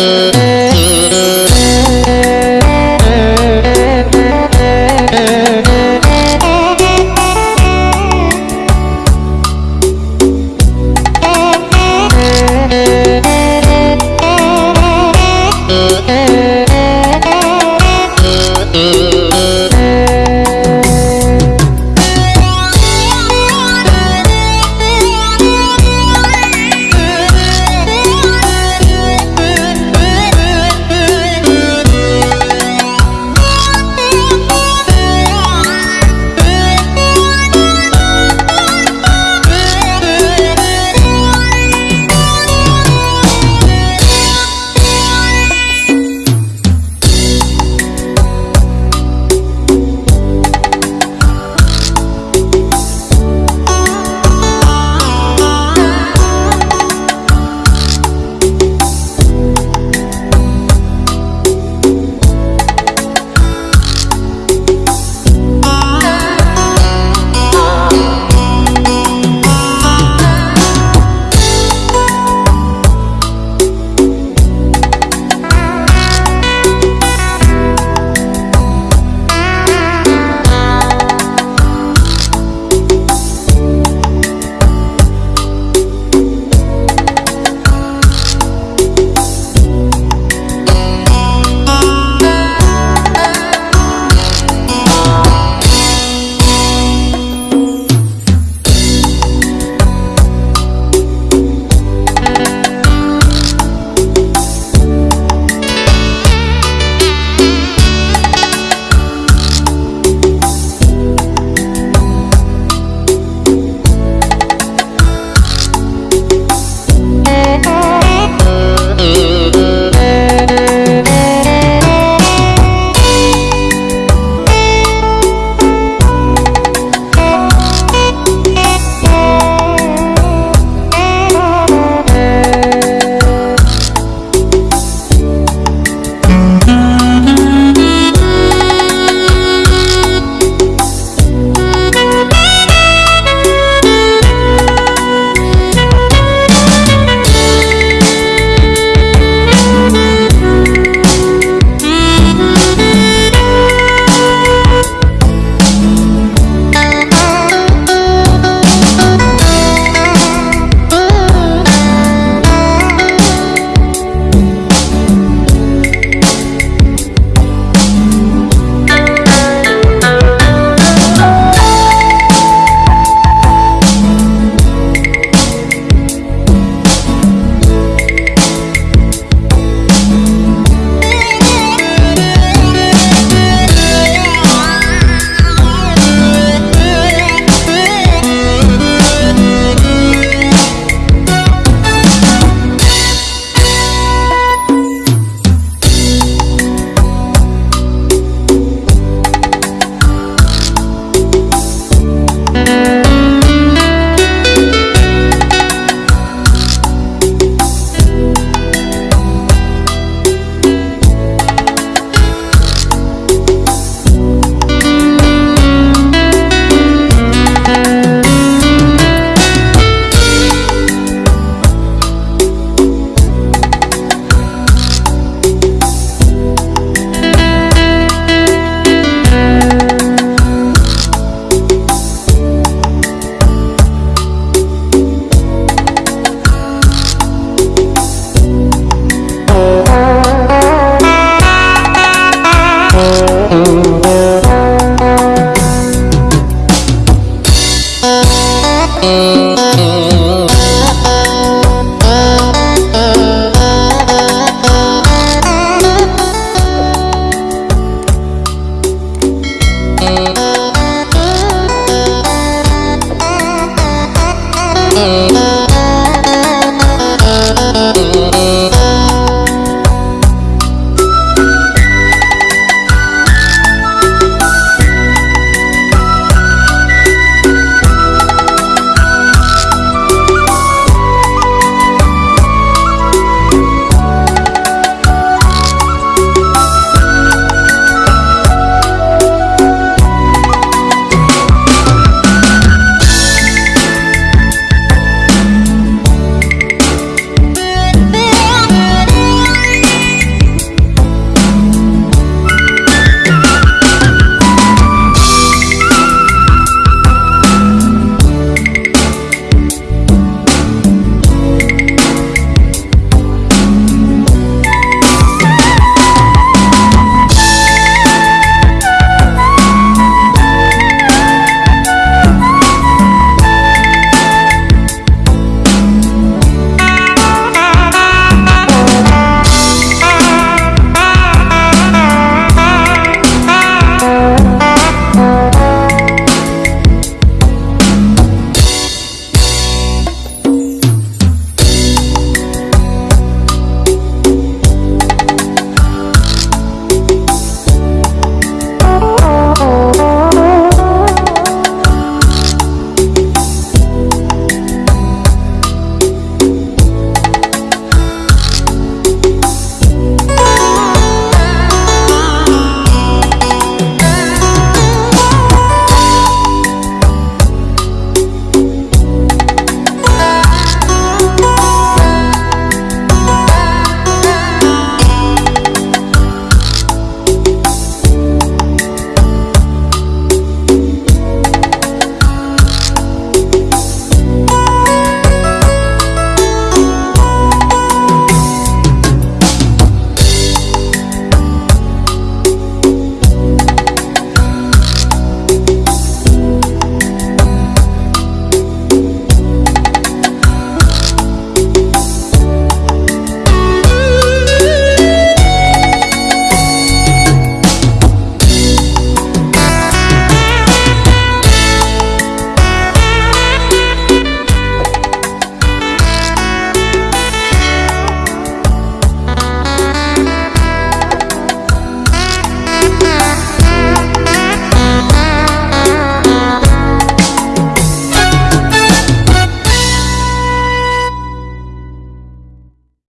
Música